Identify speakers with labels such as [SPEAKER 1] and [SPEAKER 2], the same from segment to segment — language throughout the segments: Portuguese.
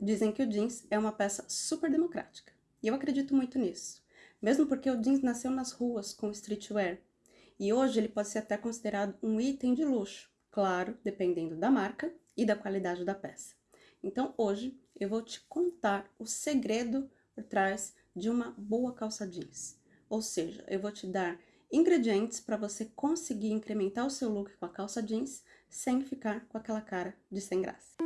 [SPEAKER 1] Dizem que o jeans é uma peça super democrática. E eu acredito muito nisso. Mesmo porque o jeans nasceu nas ruas com streetwear. E hoje ele pode ser até considerado um item de luxo, claro, dependendo da marca e da qualidade da peça. Então hoje eu vou te contar o segredo por trás de uma boa calça jeans. Ou seja, eu vou te dar ingredientes para você conseguir incrementar o seu look com a calça jeans sem ficar com aquela cara de sem graça.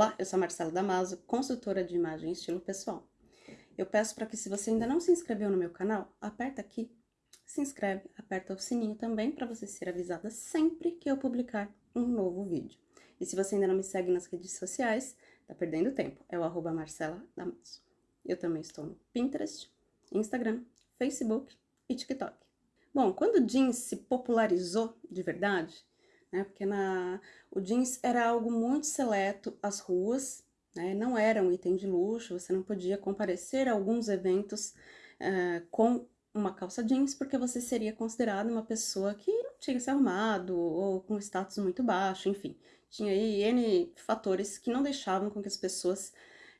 [SPEAKER 1] Olá, eu sou Marcela Damaso, consultora de imagem e estilo pessoal. Eu peço para que se você ainda não se inscreveu no meu canal, aperta aqui, se inscreve, aperta o sininho também para você ser avisada sempre que eu publicar um novo vídeo. E se você ainda não me segue nas redes sociais, tá perdendo tempo, é o arroba Marcela Damaso. Eu também estou no Pinterest, Instagram, Facebook e TikTok. Bom, quando o jeans se popularizou de verdade, né, porque na, o jeans era algo muito seleto às ruas, né, não era um item de luxo, você não podia comparecer a alguns eventos uh, com uma calça jeans, porque você seria considerado uma pessoa que não tinha se arrumado, ou com status muito baixo, enfim. Tinha aí N fatores que não deixavam com que as pessoas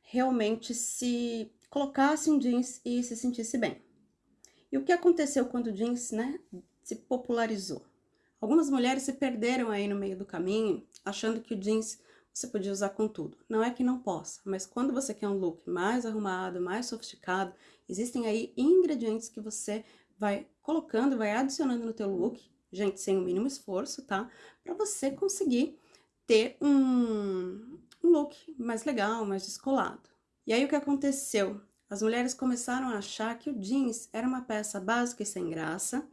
[SPEAKER 1] realmente se colocassem jeans e se sentisse bem. E o que aconteceu quando o jeans, né, se popularizou? Algumas mulheres se perderam aí no meio do caminho, achando que o jeans você podia usar com tudo. Não é que não possa, mas quando você quer um look mais arrumado, mais sofisticado, existem aí ingredientes que você vai colocando, vai adicionando no teu look, gente, sem o mínimo esforço, tá? Para você conseguir ter um, um look mais legal, mais descolado. E aí o que aconteceu? As mulheres começaram a achar que o jeans era uma peça básica e sem graça,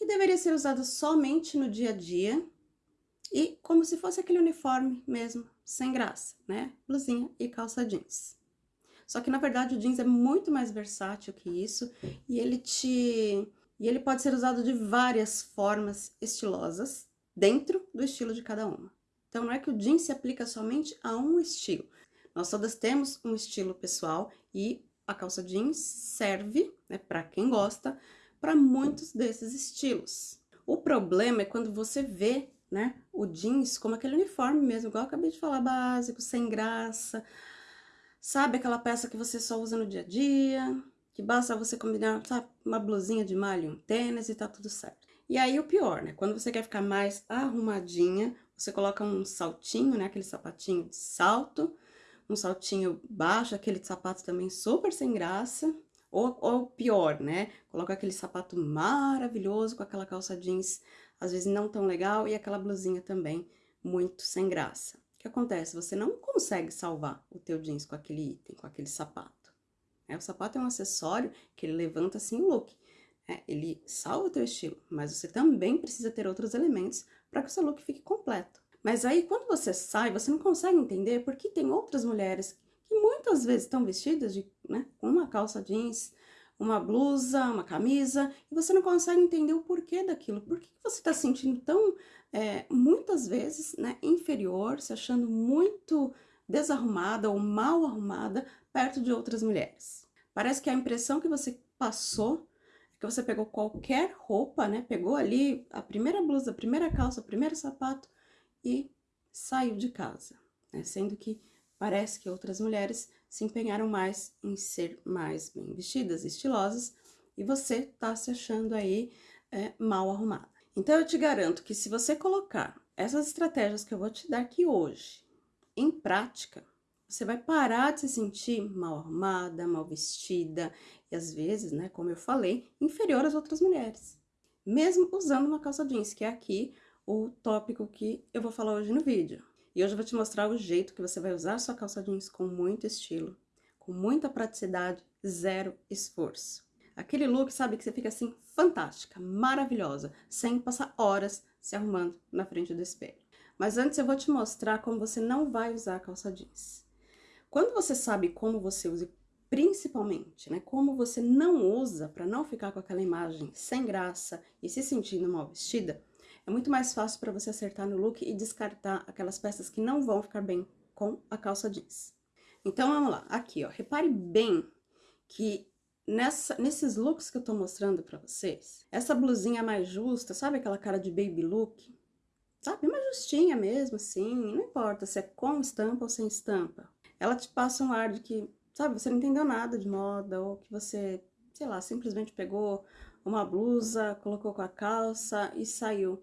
[SPEAKER 1] que deveria ser usada somente no dia a dia e como se fosse aquele uniforme mesmo, sem graça, né? Blusinha e calça jeans. Só que na verdade o jeans é muito mais versátil que isso e ele te e ele pode ser usado de várias formas estilosas dentro do estilo de cada uma. Então não é que o jeans se aplica somente a um estilo. Nós todas temos um estilo pessoal e a calça jeans serve, né, para quem gosta, para muitos desses estilos. O problema é quando você vê, né, o jeans como aquele uniforme mesmo, igual eu acabei de falar, básico, sem graça. Sabe aquela peça que você só usa no dia a dia, que basta você combinar, sabe, uma blusinha de malha e um tênis e tá tudo certo. E aí o pior, né, quando você quer ficar mais arrumadinha, você coloca um saltinho, né, aquele sapatinho de salto, um saltinho baixo, aquele sapato também super sem graça, ou, ou pior, né? Coloca aquele sapato maravilhoso com aquela calça jeans, às vezes não tão legal, e aquela blusinha também muito sem graça. O que acontece? Você não consegue salvar o teu jeans com aquele item, com aquele sapato. É, o sapato é um acessório que ele levanta assim o look. É, ele salva o teu estilo, mas você também precisa ter outros elementos para que o seu look fique completo. Mas aí, quando você sai, você não consegue entender porque tem outras mulheres que muitas vezes estão vestidas de, né, com uma calça jeans, uma blusa, uma camisa, e você não consegue entender o porquê daquilo. Por que você está se sentindo tão, é, muitas vezes, né, inferior, se achando muito desarrumada ou mal arrumada perto de outras mulheres? Parece que a impressão que você passou que você pegou qualquer roupa, né, pegou ali a primeira blusa, a primeira calça, o primeiro sapato, e saiu de casa, né? sendo que parece que outras mulheres se empenharam mais em ser mais bem vestidas, estilosas, e você tá se achando aí é, mal arrumada. Então eu te garanto que se você colocar essas estratégias que eu vou te dar aqui hoje em prática, você vai parar de se sentir mal arrumada, mal vestida e às vezes, né, como eu falei, inferior às outras mulheres. Mesmo usando uma calça jeans, que é aqui o tópico que eu vou falar hoje no vídeo. E hoje eu vou te mostrar o jeito que você vai usar sua calça jeans com muito estilo, com muita praticidade, zero esforço. Aquele look, sabe, que você fica assim, fantástica, maravilhosa, sem passar horas se arrumando na frente do espelho. Mas antes eu vou te mostrar como você não vai usar a calça jeans. Quando você sabe como você usa, principalmente, né, como você não usa para não ficar com aquela imagem sem graça e se sentindo mal vestida, é muito mais fácil para você acertar no look e descartar aquelas peças que não vão ficar bem com a calça jeans. Então, vamos lá. Aqui, ó, repare bem que nessa, nesses looks que eu tô mostrando pra vocês, essa blusinha mais justa, sabe aquela cara de baby look? sabe? Uma justinha mesmo, assim, não importa se é com estampa ou sem estampa. Ela te passa um ar de que, sabe, você não entendeu nada de moda, ou que você, sei lá, simplesmente pegou uma blusa, colocou com a calça e saiu.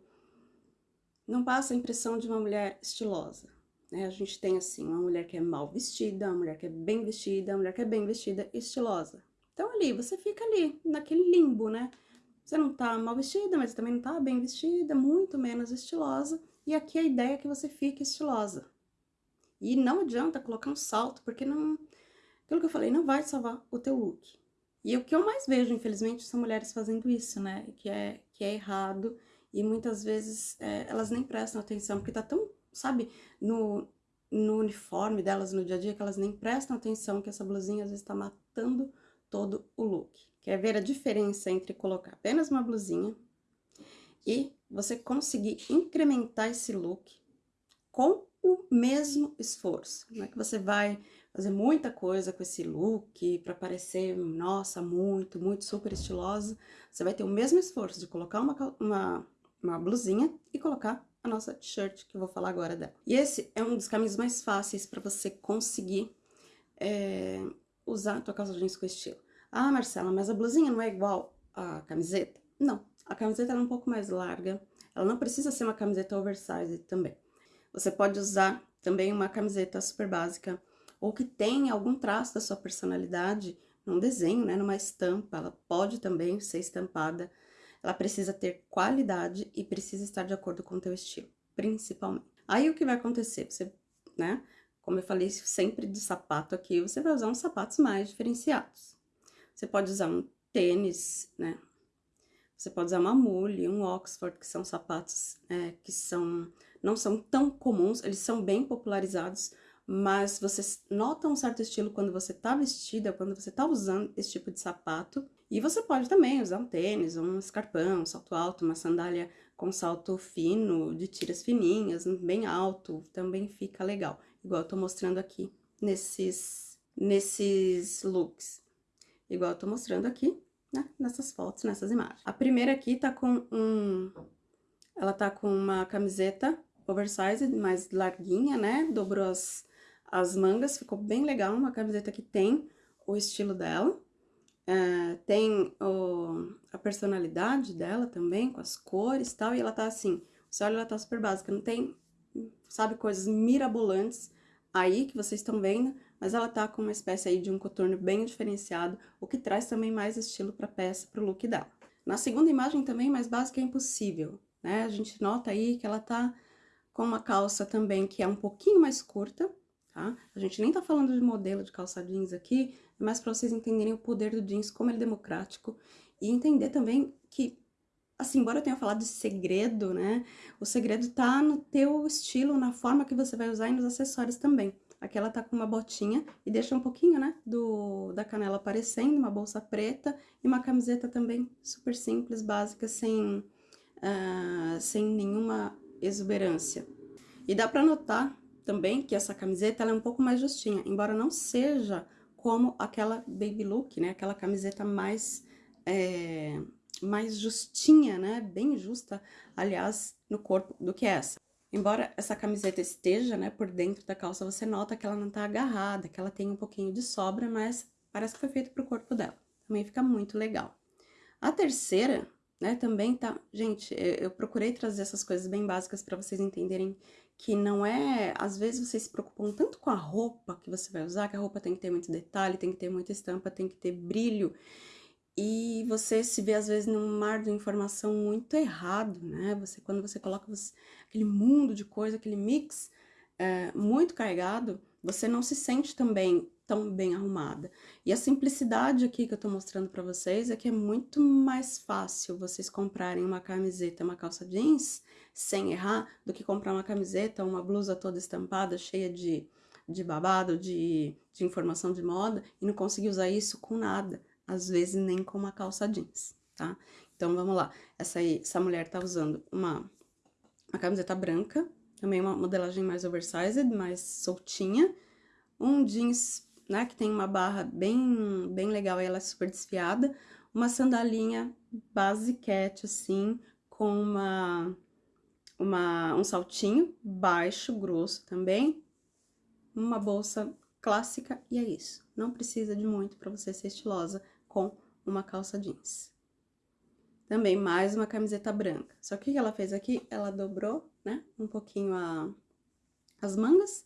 [SPEAKER 1] Não passa a impressão de uma mulher estilosa. Né? A gente tem, assim, uma mulher que é mal vestida, uma mulher que é bem vestida, uma mulher que é bem vestida e estilosa. Então, ali, você fica ali, naquele limbo, né? Você não tá mal vestida, mas também não tá bem vestida, muito menos estilosa. E aqui a ideia é que você fique estilosa. E não adianta colocar um salto, porque não... Aquilo que eu falei, não vai salvar o teu look. E o que eu mais vejo, infelizmente, são mulheres fazendo isso, né? Que é, que é errado. E muitas vezes é, elas nem prestam atenção, porque tá tão, sabe, no, no uniforme delas no dia a dia, que elas nem prestam atenção que essa blusinha às vezes tá matando todo o look. Quer ver a diferença entre colocar apenas uma blusinha e você conseguir incrementar esse look com o mesmo esforço. Não é que você vai fazer muita coisa com esse look para parecer, nossa, muito, muito super estilosa. Você vai ter o mesmo esforço de colocar uma, uma, uma blusinha e colocar a nossa t-shirt, que eu vou falar agora dela. E esse é um dos caminhos mais fáceis para você conseguir é, usar a tua calça jeans com estilo. Ah, Marcela, mas a blusinha não é igual à camiseta? Não, a camiseta é um pouco mais larga, ela não precisa ser uma camiseta oversized também. Você pode usar também uma camiseta super básica, ou que tem algum traço da sua personalidade, num desenho, né, numa estampa, ela pode também ser estampada. Ela precisa ter qualidade e precisa estar de acordo com o teu estilo, principalmente. Aí o que vai acontecer? Você, né, como eu falei sempre de sapato aqui, você vai usar uns sapatos mais diferenciados. Você pode usar um tênis, né? Você pode usar uma mule, um Oxford, que são sapatos é, que são, não são tão comuns, eles são bem popularizados, mas você nota um certo estilo quando você tá vestida, quando você tá usando esse tipo de sapato. E você pode também usar um tênis, um escarpão, um salto alto, uma sandália com salto fino, de tiras fininhas, bem alto, também fica legal. Igual eu tô mostrando aqui nesses, nesses looks igual eu tô mostrando aqui, né, nessas fotos, nessas imagens. A primeira aqui tá com um... Ela tá com uma camiseta oversized, mais larguinha, né, dobrou as, as mangas, ficou bem legal, uma camiseta que tem o estilo dela. É, tem o, a personalidade dela também, com as cores e tal, e ela tá assim, você olha, ela tá super básica, não tem, sabe, coisas mirabolantes aí que vocês estão vendo, mas ela tá com uma espécie aí de um coturno bem diferenciado, o que traz também mais estilo pra peça, pro look dela. Na segunda imagem também, mais básica é impossível, né? A gente nota aí que ela tá com uma calça também que é um pouquinho mais curta, tá? A gente nem tá falando de modelo de calça jeans aqui, mas para vocês entenderem o poder do jeans, como ele é democrático, e entender também que, assim, embora eu tenha falado de segredo, né? O segredo tá no teu estilo, na forma que você vai usar e nos acessórios também. Aqui ela tá com uma botinha e deixa um pouquinho, né, do, da canela aparecendo, uma bolsa preta e uma camiseta também super simples, básica, sem, uh, sem nenhuma exuberância. E dá pra notar também que essa camiseta é um pouco mais justinha, embora não seja como aquela baby look, né, aquela camiseta mais... É, mais justinha, né, bem justa, aliás, no corpo do que essa. Embora essa camiseta esteja, né, por dentro da calça, você nota que ela não tá agarrada, que ela tem um pouquinho de sobra, mas parece que foi feito pro corpo dela. Também fica muito legal. A terceira, né, também tá... Gente, eu procurei trazer essas coisas bem básicas para vocês entenderem que não é... Às vezes vocês se preocupam tanto com a roupa que você vai usar, que a roupa tem que ter muito detalhe, tem que ter muita estampa, tem que ter brilho e você se vê às vezes num mar de informação muito errado, né? Você quando você coloca você, aquele mundo de coisa, aquele mix é, muito carregado, você não se sente também tão bem arrumada. E a simplicidade aqui que eu tô mostrando para vocês é que é muito mais fácil vocês comprarem uma camiseta, uma calça jeans sem errar, do que comprar uma camiseta, uma blusa toda estampada, cheia de, de babado, de, de informação de moda, e não conseguir usar isso com nada às vezes nem com uma calça jeans, tá? Então, vamos lá. Essa, aí, essa mulher tá usando uma, uma camiseta branca, também uma modelagem mais oversized, mais soltinha, um jeans, né, que tem uma barra bem, bem legal, ela é super desfiada, uma sandalinha basiquete, assim, com uma, uma, um saltinho baixo, grosso também, uma bolsa clássica e é isso. Não precisa de muito para você ser estilosa com uma calça jeans. Também mais uma camiseta branca. Só que o que ela fez aqui? Ela dobrou, né, um pouquinho a, as mangas.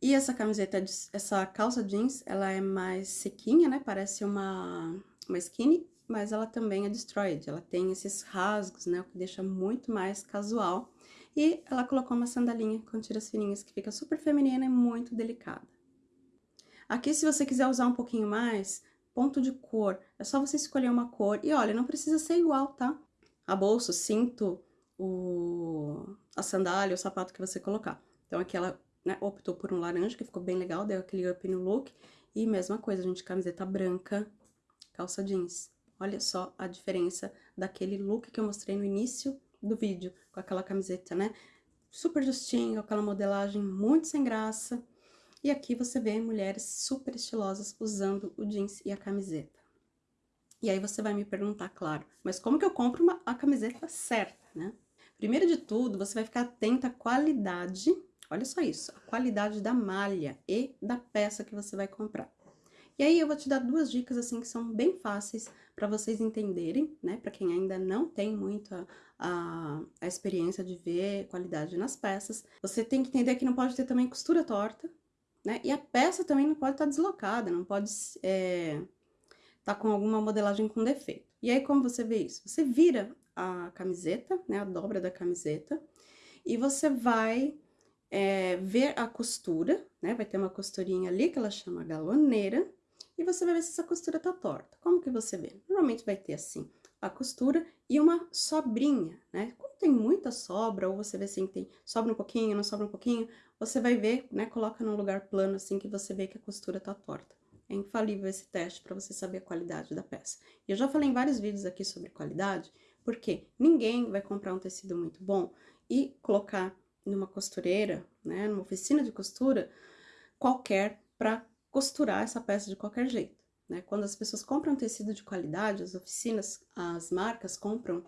[SPEAKER 1] E essa camiseta, essa calça jeans, ela é mais sequinha, né, parece uma, uma skinny, mas ela também é destroyed. Ela tem esses rasgos, né, o que deixa muito mais casual. E ela colocou uma sandalinha com tiras fininhas que fica super feminina e muito delicada. Aqui, se você quiser usar um pouquinho mais, ponto de cor, é só você escolher uma cor. E olha, não precisa ser igual, tá? A bolsa, o cinto, o... a sandália, o sapato que você colocar. Então, aqui ela né, optou por um laranja, que ficou bem legal, deu aquele up no look. E mesma coisa, gente, camiseta branca, calça jeans. Olha só a diferença daquele look que eu mostrei no início do vídeo, com aquela camiseta, né? Super justinho, aquela modelagem muito sem graça. E aqui você vê mulheres super estilosas usando o jeans e a camiseta. E aí você vai me perguntar, claro, mas como que eu compro uma, a camiseta certa, né? Primeiro de tudo, você vai ficar atenta à qualidade, olha só isso, a qualidade da malha e da peça que você vai comprar. E aí eu vou te dar duas dicas assim que são bem fáceis para vocês entenderem, né? Para quem ainda não tem muito a, a, a, experiência de ver qualidade nas peças. Você tem que entender que não pode ter também costura torta, né? E a peça também não pode estar tá deslocada, não pode estar é, tá com alguma modelagem com defeito. E aí, como você vê isso? Você vira a camiseta, né? A dobra da camiseta, e você vai é, ver a costura, né? Vai ter uma costurinha ali que ela chama galoneira, e você vai ver se essa costura tá torta. Como que você vê? Normalmente vai ter assim, a costura e uma sobrinha, né? Quando tem muita sobra, ou você vê assim, tem sobra um pouquinho, não sobra um pouquinho, você vai ver, né? Coloca num lugar plano assim que você vê que a costura tá torta. É infalível esse teste para você saber a qualidade da peça. E eu já falei em vários vídeos aqui sobre qualidade, porque ninguém vai comprar um tecido muito bom e colocar numa costureira, né, numa oficina de costura qualquer para costurar essa peça de qualquer jeito. Né? Quando as pessoas compram tecido de qualidade, as oficinas, as marcas compram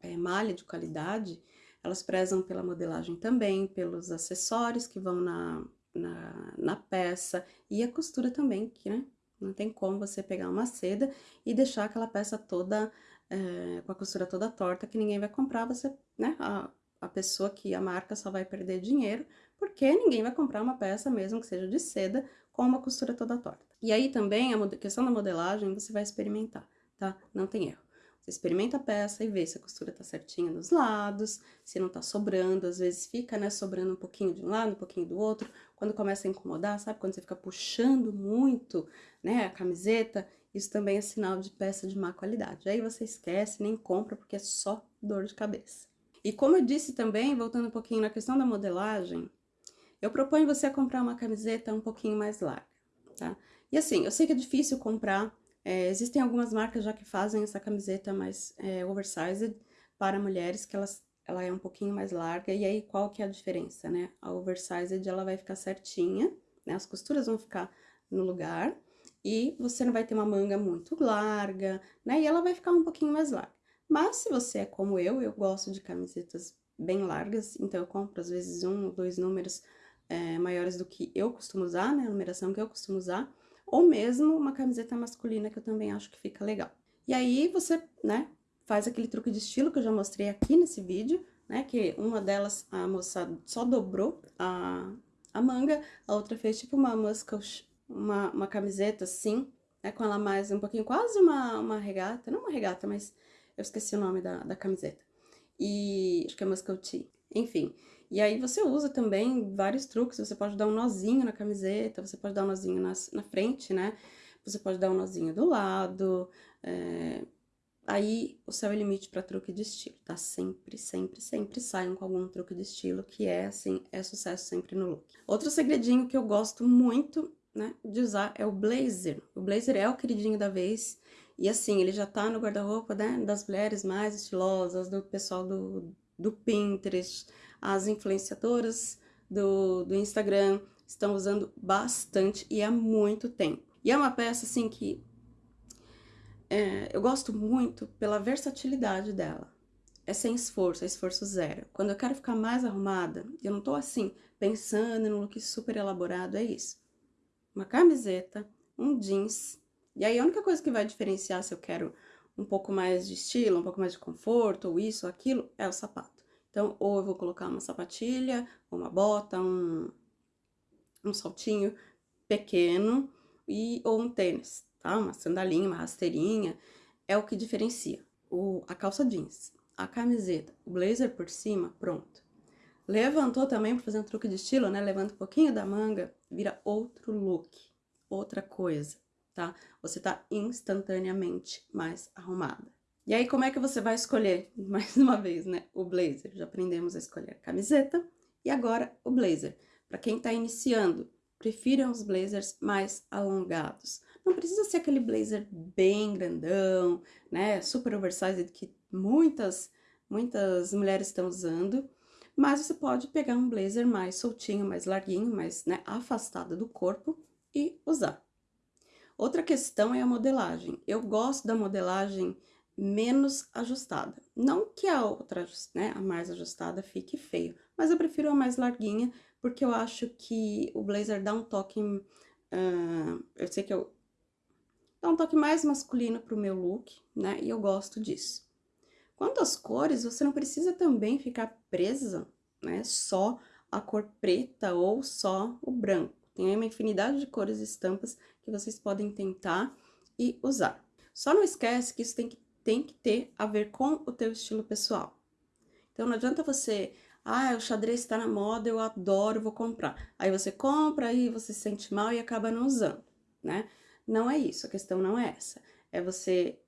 [SPEAKER 1] é, malha de qualidade, elas prezam pela modelagem também, pelos acessórios que vão na, na, na peça e a costura também, que né, não tem como você pegar uma seda e deixar aquela peça toda, é, com a costura toda torta, que ninguém vai comprar, você, né, a, a pessoa que a marca só vai perder dinheiro, porque ninguém vai comprar uma peça, mesmo que seja de seda, com uma costura toda torta. E aí também a questão da modelagem você vai experimentar, tá? Não tem erro. Você experimenta a peça e vê se a costura tá certinha nos lados, se não tá sobrando, às vezes fica, né, sobrando um pouquinho de um lado, um pouquinho do outro, quando começa a incomodar, sabe? Quando você fica puxando muito, né, a camiseta, isso também é sinal de peça de má qualidade. Aí você esquece, nem compra, porque é só dor de cabeça. E como eu disse também, voltando um pouquinho na questão da modelagem, eu proponho você a comprar uma camiseta um pouquinho mais larga, tá? E assim, eu sei que é difícil comprar, é, existem algumas marcas já que fazem essa camiseta mais é, oversized para mulheres, que elas, ela é um pouquinho mais larga, e aí qual que é a diferença, né? A oversized, ela vai ficar certinha, né? As costuras vão ficar no lugar, e você não vai ter uma manga muito larga, né? E ela vai ficar um pouquinho mais larga. Mas se você é como eu, eu gosto de camisetas bem largas, então eu compro às vezes um ou dois números é, maiores do que eu costumo usar, né, a numeração que eu costumo usar, ou mesmo uma camiseta masculina que eu também acho que fica legal. E aí você, né, faz aquele truque de estilo que eu já mostrei aqui nesse vídeo, né, que uma delas a moça só dobrou a, a manga, a outra fez tipo uma muscle, uma, uma camiseta assim, né, com ela mais um pouquinho, quase uma, uma regata, não uma regata, mas eu esqueci o nome da, da camiseta. E acho que é muscle tee, enfim. E aí você usa também vários truques, você pode dar um nozinho na camiseta, você pode dar um nozinho na, na frente, né? Você pode dar um nozinho do lado, é... aí o céu é limite para truque de estilo, tá? Sempre, sempre, sempre saiam com algum truque de estilo, que é, assim, é sucesso sempre no look. Outro segredinho que eu gosto muito, né, de usar é o blazer. O blazer é o queridinho da vez, e assim, ele já tá no guarda-roupa, né, das mulheres mais estilosas, do pessoal do, do Pinterest, as influenciadoras do, do Instagram estão usando bastante e há muito tempo. E é uma peça, assim, que é, eu gosto muito pela versatilidade dela. é sem esforço, é esforço zero. Quando eu quero ficar mais arrumada, eu não tô assim, pensando num look super elaborado, é isso. Uma camiseta, um jeans, e aí a única coisa que vai diferenciar se eu quero um pouco mais de estilo, um pouco mais de conforto, ou isso, ou aquilo, é o sapato. Então, ou eu vou colocar uma sapatilha, uma bota, um, um saltinho pequeno, e, ou um tênis, tá? Uma sandalinha, uma rasteirinha, é o que diferencia. O, a calça jeans, a camiseta, o blazer por cima, pronto. Levantou também para fazer um truque de estilo, né? Levanta um pouquinho da manga, vira outro look, outra coisa, tá? Você tá instantaneamente mais arrumada. E aí, como é que você vai escolher, mais uma vez, né? O blazer. Já aprendemos a escolher a camiseta e agora o blazer. Para quem tá iniciando, prefiram os blazers mais alongados. Não precisa ser aquele blazer bem grandão, né, super oversized que muitas, muitas mulheres estão usando, mas você pode pegar um blazer mais soltinho, mais larguinho, mais né, afastado do corpo e usar. Outra questão é a modelagem. Eu gosto da modelagem menos ajustada. Não que a outra, né, a mais ajustada fique feio, mas eu prefiro a mais larguinha, porque eu acho que o blazer dá um toque, uh, eu sei que eu, dá um toque mais masculino pro meu look, né, e eu gosto disso. Quanto às cores, você não precisa também ficar presa, né, só a cor preta ou só o branco. Tem uma infinidade de cores e estampas que vocês podem tentar e usar. Só não esquece que isso tem que tem que ter a ver com o teu estilo pessoal. Então, não adianta você, ah, o xadrez está na moda, eu adoro, vou comprar. Aí você compra, aí você se sente mal e acaba não usando, né? Não é isso, a questão não é essa. É você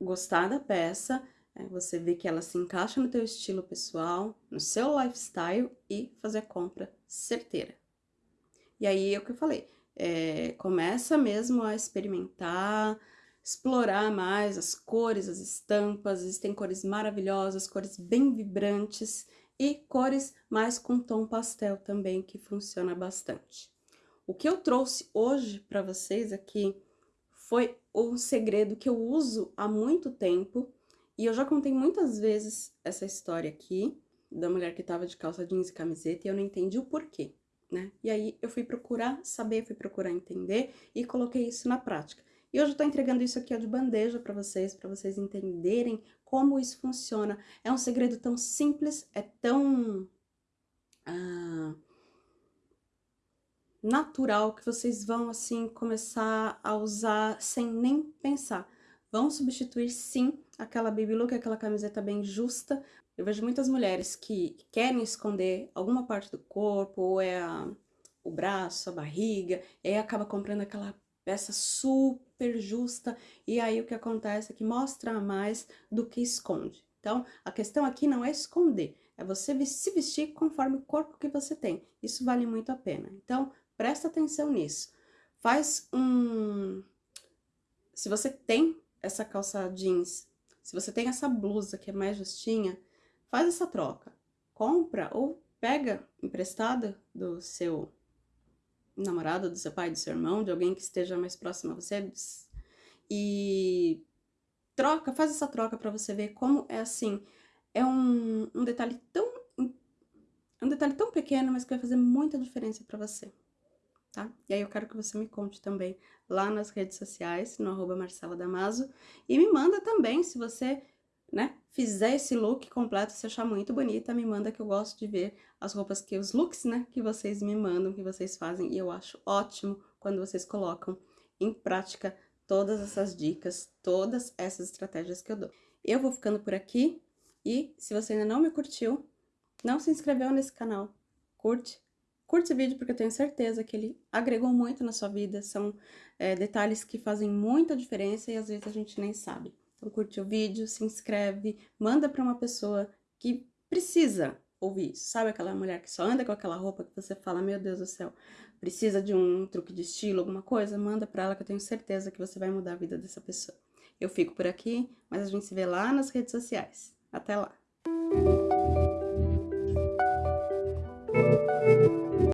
[SPEAKER 1] gostar da peça, é você ver que ela se encaixa no teu estilo pessoal, no seu lifestyle e fazer a compra certeira. E aí é o que eu falei, é, começa mesmo a experimentar, explorar mais as cores, as estampas, existem cores maravilhosas, cores bem vibrantes e cores mais com tom pastel também, que funciona bastante. O que eu trouxe hoje para vocês aqui foi um segredo que eu uso há muito tempo. E eu já contei muitas vezes essa história aqui da mulher que estava de calça jeans e camiseta e eu não entendi o porquê, né? E aí eu fui procurar saber, fui procurar entender e coloquei isso na prática. E hoje eu tô entregando isso aqui de bandeja para vocês, para vocês entenderem como isso funciona. É um segredo tão simples, é tão ah, natural que vocês vão, assim, começar a usar sem nem pensar. Vão substituir, sim, aquela baby look, aquela camiseta bem justa. Eu vejo muitas mulheres que querem esconder alguma parte do corpo, ou é a, o braço, a barriga, e aí acaba comprando aquela peça super justa, e aí o que acontece é que mostra mais do que esconde. Então, a questão aqui não é esconder, é você se vestir conforme o corpo que você tem. Isso vale muito a pena. Então, presta atenção nisso. Faz um... Se você tem essa calça jeans, se você tem essa blusa que é mais justinha, faz essa troca. Compra ou pega emprestada do seu namorado, do seu pai, do seu irmão, de alguém que esteja mais próximo a você. E troca, faz essa troca para você ver como é assim. É um, um detalhe tão um detalhe tão pequeno, mas que vai fazer muita diferença para você, tá? E aí eu quero que você me conte também lá nas redes sociais, no arroba Marcela Damaso, e me manda também se você né, fizer esse look completo, se achar muito bonita, me manda que eu gosto de ver as roupas que, os looks, né, que vocês me mandam, que vocês fazem, e eu acho ótimo quando vocês colocam em prática todas essas dicas, todas essas estratégias que eu dou. Eu vou ficando por aqui, e se você ainda não me curtiu, não se inscreveu nesse canal, curte, curte o vídeo porque eu tenho certeza que ele agregou muito na sua vida, são é, detalhes que fazem muita diferença e às vezes a gente nem sabe. Então curte o vídeo, se inscreve, manda para uma pessoa que precisa ouvir isso. Sabe aquela mulher que só anda com aquela roupa que você fala, meu Deus do céu, precisa de um truque de estilo, alguma coisa? Manda para ela que eu tenho certeza que você vai mudar a vida dessa pessoa. Eu fico por aqui, mas a gente se vê lá nas redes sociais. Até lá!